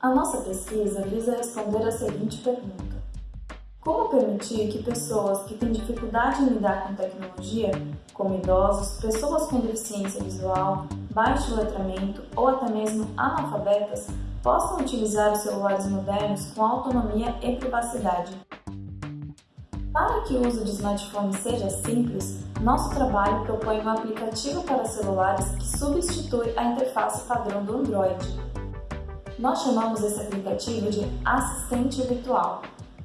A nossa pesquisa visa responder a seguinte pergunta. Como permitir que pessoas que têm dificuldade em lidar com tecnologia, como idosos, pessoas com deficiência visual, baixo letramento ou até mesmo analfabetas, possam utilizar os celulares modernos com autonomia e privacidade? Para que o uso de smartphones seja simples, nosso trabalho propõe um aplicativo para celulares que substitui a interface padrão do Android. Nós chamamos esse aplicativo de Assistente Virtual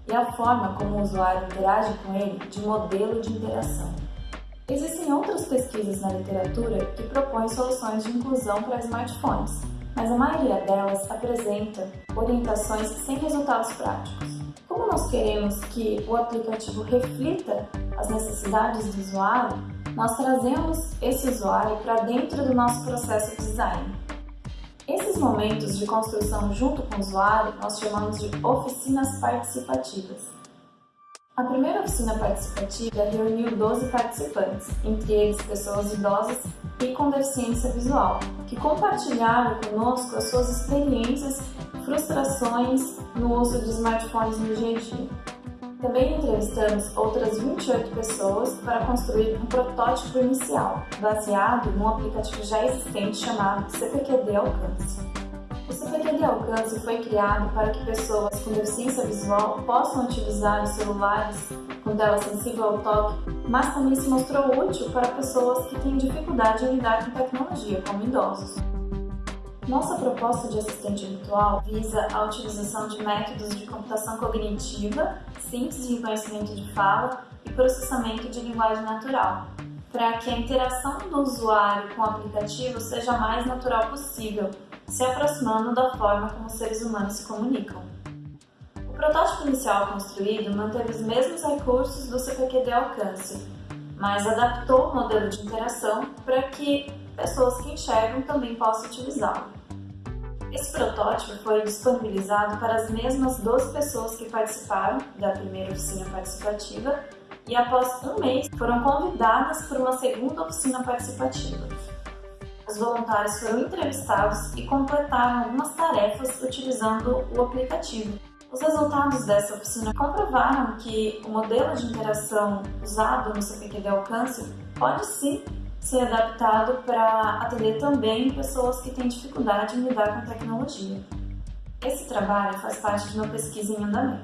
e a forma como o usuário interage com ele de modelo de interação. Existem outras pesquisas na literatura que propõem soluções de inclusão para smartphones, mas a maioria delas apresenta orientações sem resultados práticos. Como nós queremos que o aplicativo reflita as necessidades do usuário, nós trazemos esse usuário para dentro do nosso processo de design. Esses momentos de construção junto com o usuário nós chamamos de oficinas participativas. A primeira oficina participativa reuniu 12 participantes, entre eles pessoas idosas e com deficiência visual, que compartilharam conosco as suas experiências, frustrações no uso de smartphones no dia a dia. Também entrevistamos outras 28 pessoas para construir um protótipo inicial, baseado num aplicativo já existente chamado CPQD Alcance. O CPQD Alcance foi criado para que pessoas com deficiência visual possam utilizar os celulares com tela sensível ao toque, mas também se mostrou útil para pessoas que têm dificuldade em lidar com tecnologia, como idosos. Nossa proposta de assistente virtual visa a utilização de métodos de computação cognitiva, síntese de conhecimento de fala e processamento de linguagem natural, para que a interação do usuário com o aplicativo seja a mais natural possível, se aproximando da forma como os seres humanos se comunicam. O protótipo inicial construído manteve os mesmos recursos do CPQD Alcance, mas adaptou o modelo de interação para que pessoas que enxergam também possam utilizá-lo. Esse protótipo foi disponibilizado para as mesmas 12 pessoas que participaram da primeira oficina participativa e após um mês foram convidadas para uma segunda oficina participativa. Os voluntários foram entrevistados e completaram algumas tarefas utilizando o aplicativo. Os resultados dessa oficina comprovaram que o modelo de interação usado no CPQD Alcance pode sim ser adaptado para atender também pessoas que têm dificuldade em lidar com tecnologia. Esse trabalho faz parte de uma pesquisa em andamento.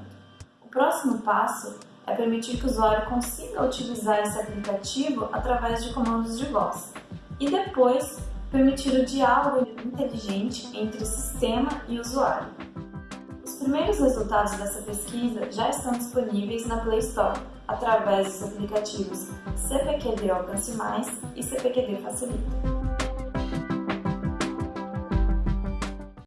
O próximo passo é permitir que o usuário consiga utilizar esse aplicativo através de comandos de voz e depois permitir o diálogo inteligente entre sistema e usuário. Os primeiros resultados dessa pesquisa já estão disponíveis na Play Store através dos aplicativos CPQD Alcance Mais e CPQD Facilita.